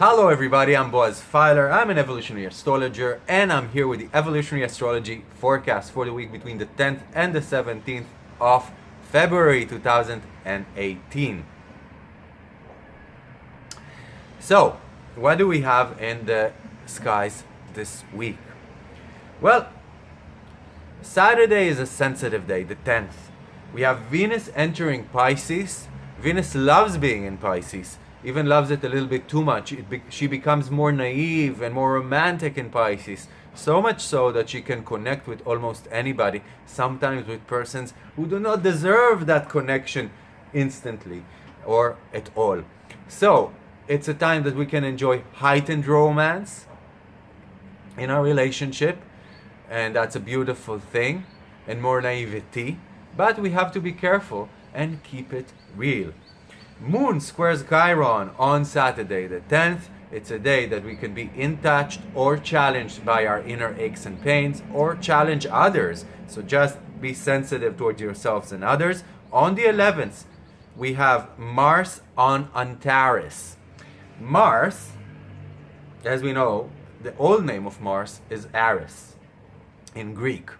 Hello everybody, I'm Boaz Fyler. I'm an evolutionary astrologer and I'm here with the evolutionary astrology forecast for the week between the 10th and the 17th of February 2018. So, what do we have in the skies this week? Well, Saturday is a sensitive day, the 10th. We have Venus entering Pisces. Venus loves being in Pisces even loves it a little bit too much. Be she becomes more naive and more romantic in Pisces. So much so that she can connect with almost anybody, sometimes with persons who do not deserve that connection instantly or at all. So, it's a time that we can enjoy heightened romance in our relationship, and that's a beautiful thing, and more naivety. But we have to be careful and keep it real. Moon squares Chiron on Saturday the 10th. It's a day that we can be in touch or challenged by our inner aches and pains or challenge others. So just be sensitive towards yourselves and others. On the 11th, we have Mars on Antares. Mars, as we know, the old name of Mars is Ares in Greek.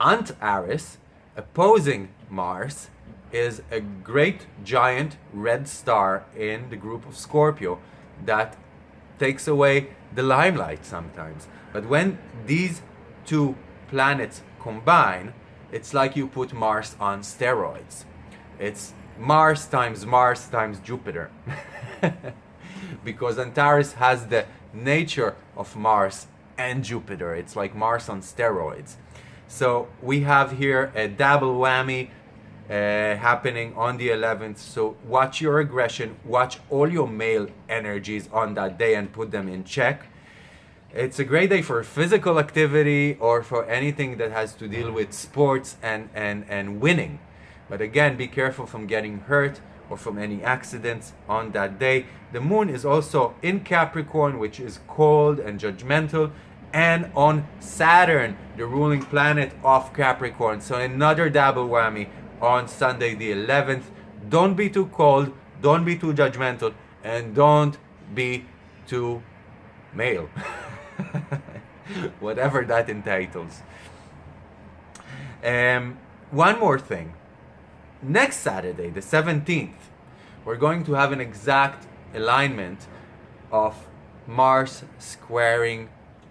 Antares, opposing Mars, is a great giant red star in the group of Scorpio that takes away the limelight sometimes. But when these two planets combine, it's like you put Mars on steroids. It's Mars times Mars times Jupiter. because Antares has the nature of Mars and Jupiter. It's like Mars on steroids. So we have here a double whammy uh, happening on the 11th. So watch your aggression, watch all your male energies on that day and put them in check. It's a great day for physical activity or for anything that has to deal with sports and, and, and winning. But again, be careful from getting hurt or from any accidents on that day. The moon is also in Capricorn, which is cold and judgmental, and on Saturn, the ruling planet of Capricorn. So another double whammy on Sunday the 11th. Don't be too cold, don't be too judgmental, and don't be too male. Whatever that entitles. Um, one more thing. Next Saturday, the 17th, we're going to have an exact alignment of Mars squaring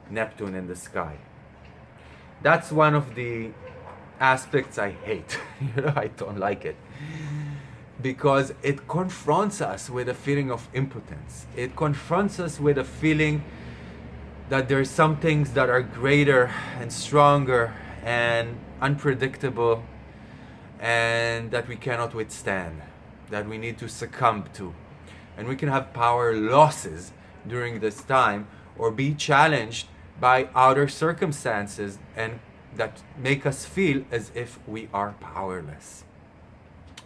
Neptune in the sky. That's one of the aspects I hate. you know, I don't like it. Because it confronts us with a feeling of impotence. It confronts us with a feeling that there's some things that are greater and stronger and unpredictable and that we cannot withstand, that we need to succumb to. And we can have power losses during this time or be challenged by outer circumstances and that make us feel as if we are powerless.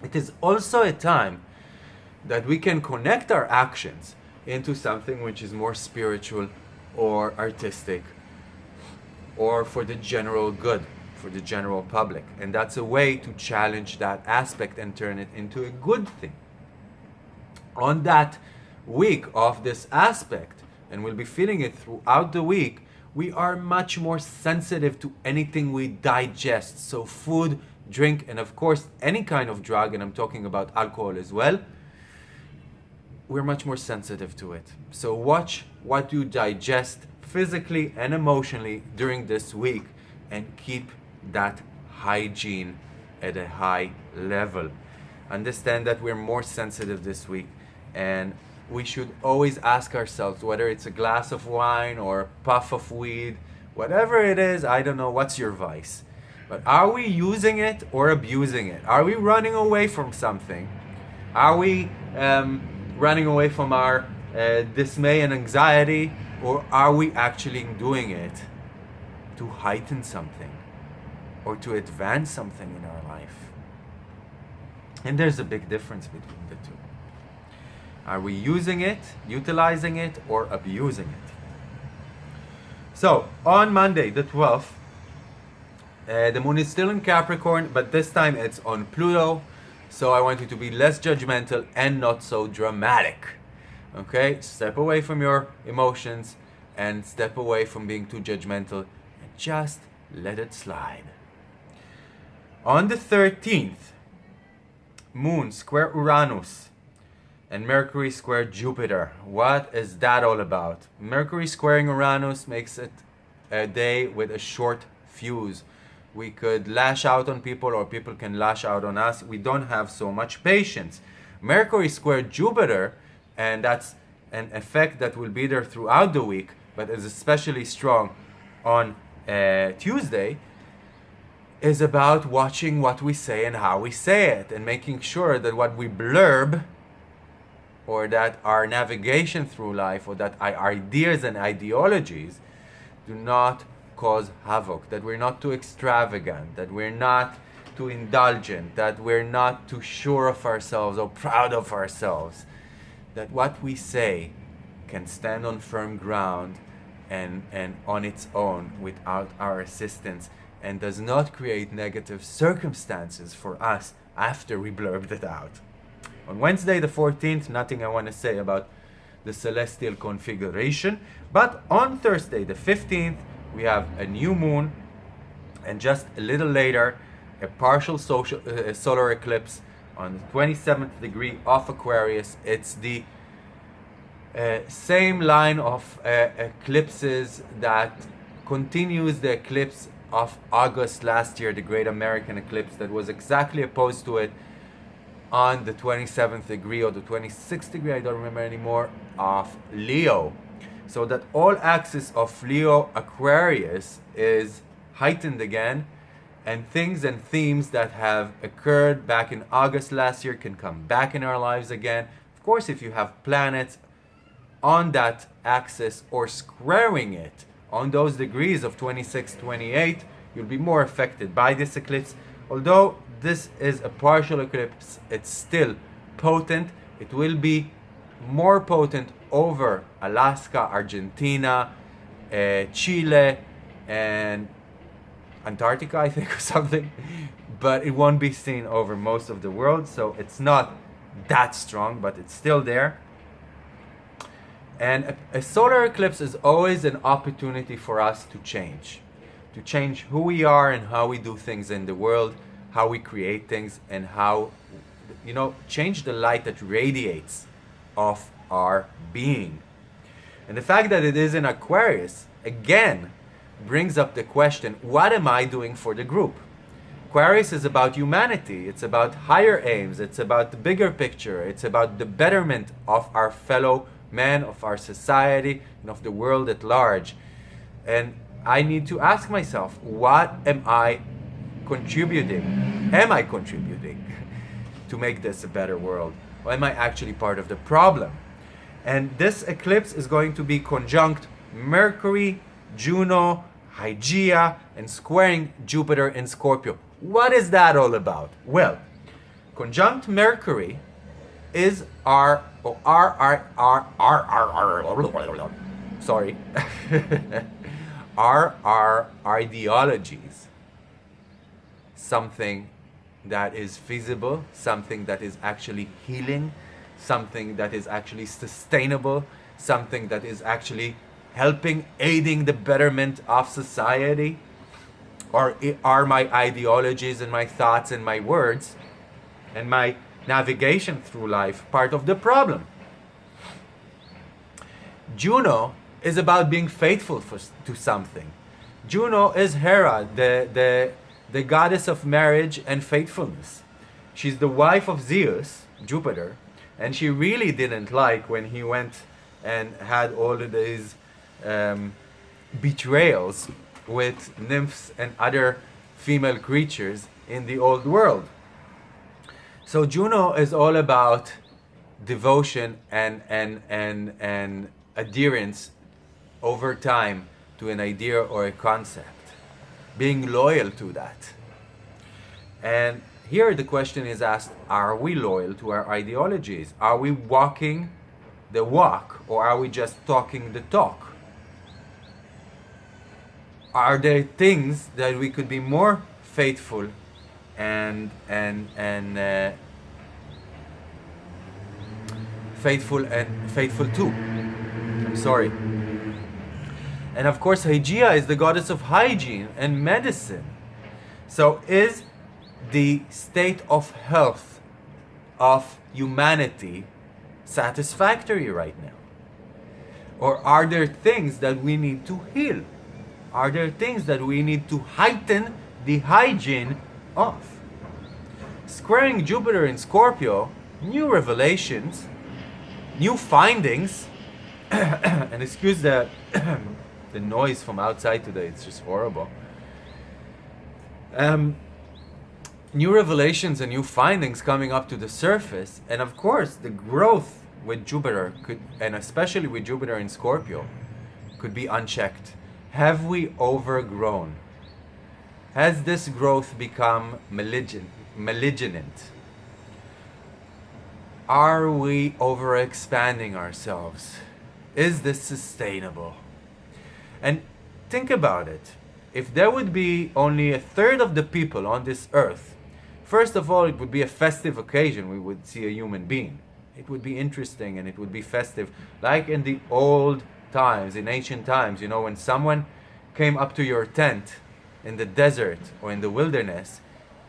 It is also a time that we can connect our actions into something which is more spiritual or artistic or for the general good, for the general public. And that's a way to challenge that aspect and turn it into a good thing. On that week of this aspect, and we'll be feeling it throughout the week, we are much more sensitive to anything we digest. So food, drink, and of course any kind of drug, and I'm talking about alcohol as well, we're much more sensitive to it. So watch what you digest physically and emotionally during this week and keep that hygiene at a high level. Understand that we're more sensitive this week and we should always ask ourselves whether it's a glass of wine or a puff of weed, whatever it is, I don't know, what's your vice? But are we using it or abusing it? Are we running away from something? Are we um, running away from our uh, dismay and anxiety? Or are we actually doing it to heighten something or to advance something in our life? And there's a big difference between the two. Are we using it, utilizing it, or abusing it? So, on Monday, the 12th, uh, the moon is still in Capricorn, but this time it's on Pluto. So I want you to be less judgmental and not so dramatic. Okay? Step away from your emotions and step away from being too judgmental and just let it slide. On the 13th, Moon square Uranus and Mercury square Jupiter. What is that all about? Mercury squaring Uranus makes it a day with a short fuse. We could lash out on people or people can lash out on us. We don't have so much patience. Mercury square Jupiter, and that's an effect that will be there throughout the week, but is especially strong on uh, Tuesday, is about watching what we say and how we say it and making sure that what we blurb or that our navigation through life or that our ideas and ideologies do not cause havoc, that we're not too extravagant, that we're not too indulgent, that we're not too sure of ourselves or proud of ourselves, that what we say can stand on firm ground and, and on its own without our assistance and does not create negative circumstances for us after we blurbed it out. On Wednesday the 14th, nothing I want to say about the celestial configuration, but on Thursday the 15th, we have a new moon and just a little later, a partial social, uh, solar eclipse on the 27th degree of Aquarius. It's the uh, same line of uh, eclipses that continues the eclipse of August last year, the Great American Eclipse that was exactly opposed to it on the 27th degree or the 26th degree, I don't remember anymore, of Leo. So that all axis of Leo Aquarius is heightened again and things and themes that have occurred back in August last year can come back in our lives again. Of course, if you have planets on that axis or squaring it, on those degrees of 26, 28, you'll be more affected by this eclipse. Although this is a partial eclipse, it's still potent. It will be more potent over Alaska, Argentina, uh, Chile, and Antarctica, I think, or something. But it won't be seen over most of the world, so it's not that strong, but it's still there. And a, a, solar eclipse is always an opportunity for us to change. To change who we are and how we do things in the world, how we create things, and how, you know, change the light that radiates off our being. And the fact that it is in Aquarius, again, brings up the question what am I doing for the group? Aquarius is about humanity, it's about higher aims, it's about the bigger picture, it's about the betterment of our fellow man, of our society, and of the world at large. And I need to ask myself, what am I contributing? Am I contributing to make this a better world? Or am I actually part of the problem? And this eclipse is going to be conjunct Mercury, Juno, Hygeia, and squaring Jupiter in Scorpio. What is that all about? Well, conjunct Mercury is our or our our our our our, our sorry are our ideologies something that is feasible something that is actually healing something that is actually sustainable something that is actually helping aiding the betterment of society or are my ideologies and my thoughts and my words and my navigation through life part of the problem. Juno is about being faithful for, to something. Juno is Hera, the, the, the goddess of marriage and faithfulness. She's the wife of Zeus, Jupiter, and she really didn't like when he went and had all of these um, betrayals with nymphs and other female creatures in the old world. So Juno is all about devotion and and and and adherence over time to an idea or a concept, being loyal to that. And here the question is asked, are we loyal to our ideologies? Are we walking the walk or are we just talking the talk? Are there things that we could be more faithful and and and uh, faithful and faithful too. I'm sorry. And of course, Hygeia is the goddess of hygiene and medicine. So, is the state of health of humanity satisfactory right now? Or are there things that we need to heal? Are there things that we need to heighten the hygiene of? Squaring Jupiter in Scorpio, new revelations, new findings, and excuse the, the noise from outside today, it's just horrible. Um, new revelations and new findings coming up to the surface, and of course, the growth with Jupiter could, and especially with Jupiter in Scorpio, could be unchecked. Have we overgrown? Has this growth become malignant? Are we overexpanding ourselves? Is this sustainable? And think about it. If there would be only a third of the people on this earth First of all, it would be a festive occasion. We would see a human being. It would be interesting and it would be festive. Like in the old times, in ancient times, you know, when someone came up to your tent in the desert or in the wilderness,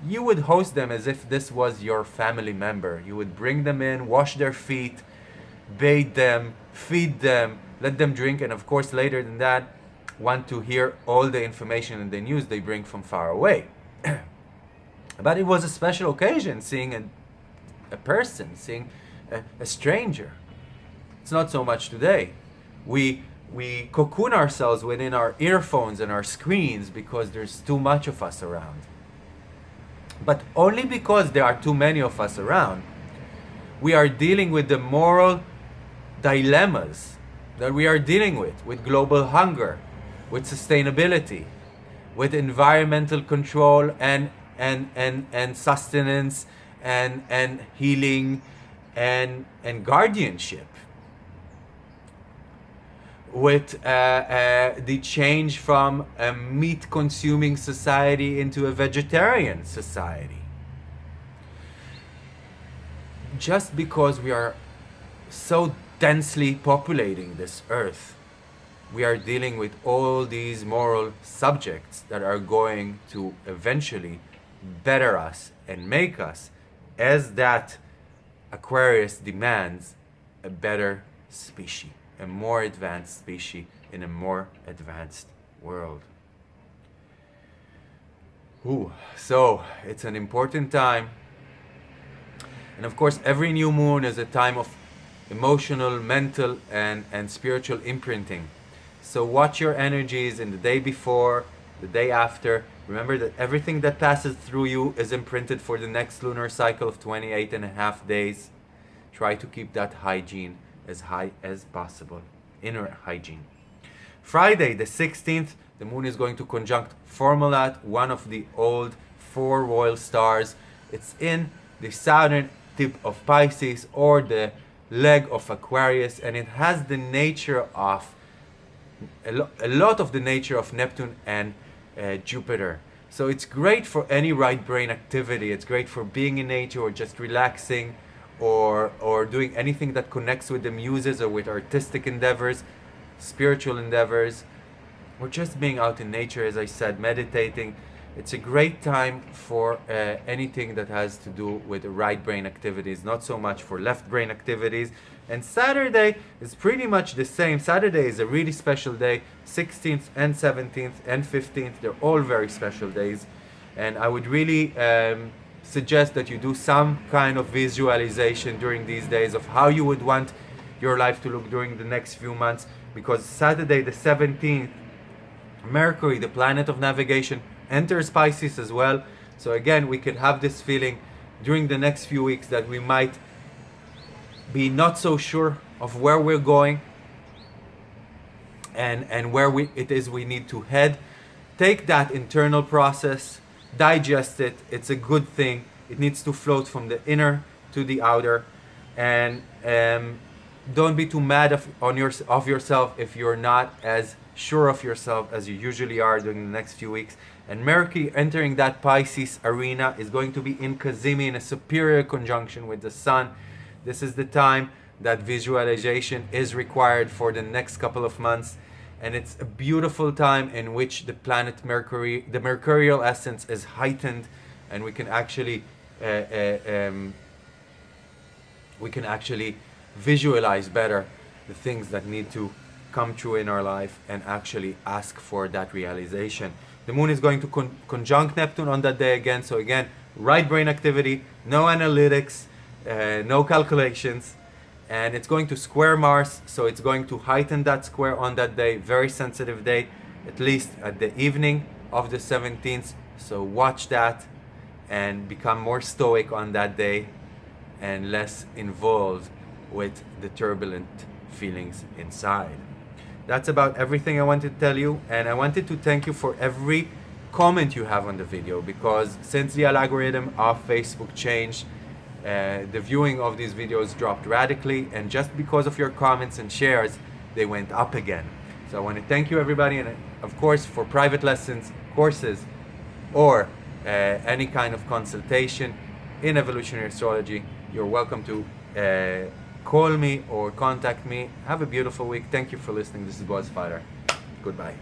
you would host them as if this was your family member. You would bring them in, wash their feet, bathe them, feed them, let them drink, and of course, later than that, want to hear all the information and the news they bring from far away. But it was a special occasion seeing a, a person, seeing a, a stranger. It's not so much today. We we cocoon ourselves within our earphones and our screens because there's too much of us around. But only because there are too many of us around, we are dealing with the moral dilemmas that we are dealing with, with global hunger, with sustainability, with environmental control and and and and sustenance and and healing and and guardianship with uh, uh, the change from a meat consuming society into a vegetarian society. Just because we are so densely populating this earth we are dealing with all these moral subjects that are going to eventually better us and make us as that Aquarius demands a better species, a more advanced species in a more advanced world. Ooh, so it's an important time. And of course, every new moon is a time of emotional, mental, and, and spiritual imprinting. So watch your energies in the day before, the day after, Remember that everything that passes through you is imprinted for the next lunar cycle of 28 and a half days. Try to keep that hygiene as high as possible. Inner hygiene. Friday, the 16th, the moon is going to conjunct Fomalhaut, one of the old four royal stars. It's in the southern tip of Pisces or the leg of Aquarius, and it has the nature of a, lo a lot of the nature of Neptune and uh, Jupiter. So it's great for any right brain activity. It's great for being in nature or just relaxing or, or doing anything that connects with the muses or with artistic endeavors, spiritual endeavors, or just being out in nature, as I said, meditating. It's a great time for uh, anything that has to do with right brain activities, not so much for left brain activities. And Saturday is pretty much the same. Saturday is a really special day. 16th and 17th and 15th, they're all very special days. And I would really um, suggest that you do some kind of visualization during these days of how you would want your life to look during the next few months. Because Saturday, the 17th, Mercury, the planet of navigation, enters Pisces as well. So again, we could have this feeling during the next few weeks that we might be not so sure of where we're going and, and where we, it is we need to head. Take that internal process, digest it. It's a good thing. It needs to float from the inner to the outer. And um, don't be too mad of, on your, of yourself if you're not as sure of yourself as you usually are during the next few weeks. And Mercury entering that Pisces arena is going to be in cazimi in a superior conjunction with the Sun. This is the time that visualization is required for the next couple of months. And it's a beautiful time in which the planet Mercury, the mercurial essence is heightened and we can actually uh, uh, um, we can actually visualize better the things that need to come true in our life and actually ask for that realization. The moon is going to con conjunct Neptune on that day again. So again, right brain activity, no analytics, uh, no calculations, and it's going to square Mars. So it's going to heighten that square on that day. Very sensitive day, at least at the evening of the 17th. So watch that and become more stoic on that day and less involved with the turbulent feelings inside. That's about everything I wanted to tell you and I wanted to thank you for every comment you have on the video because since the algorithm of Facebook changed uh, the viewing of these videos dropped radically and just because of your comments and shares they went up again. So I want to thank you everybody and of course for private lessons, courses or uh, any kind of consultation in evolutionary astrology, you're welcome to uh, call me or contact me. Have a beautiful week. Thank you for listening. This is Boaz Fyler. Goodbye.